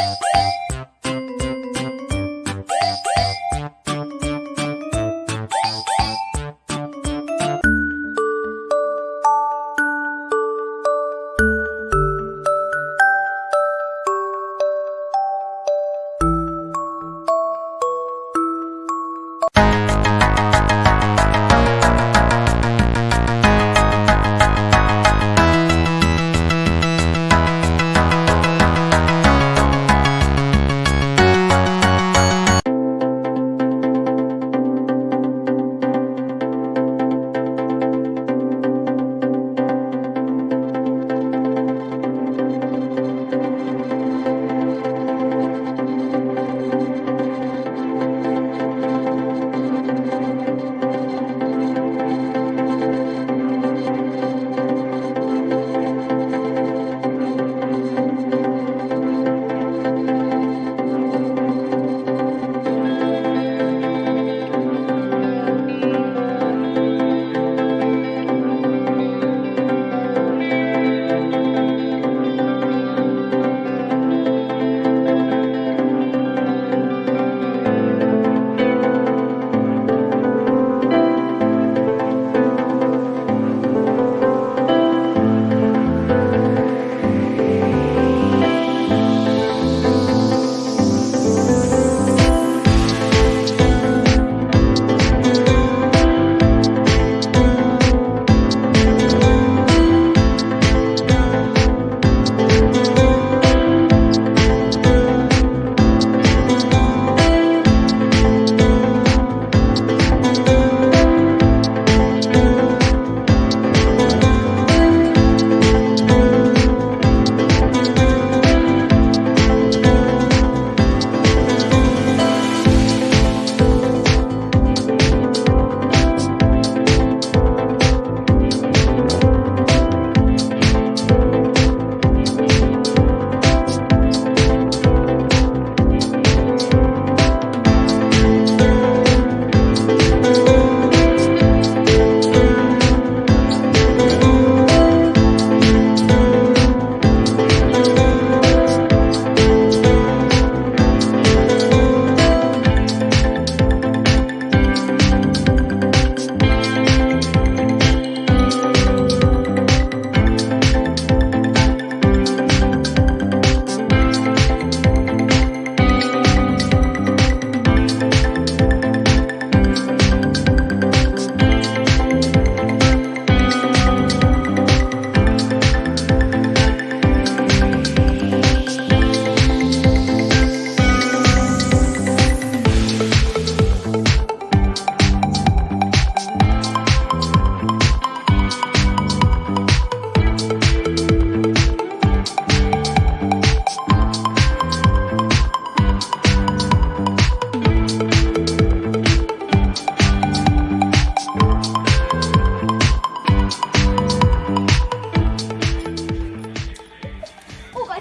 Woo!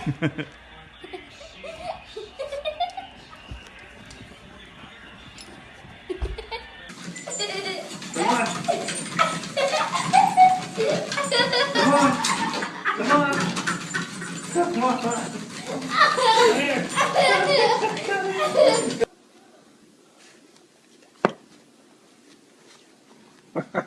Come on. Come on. Come on. Come on.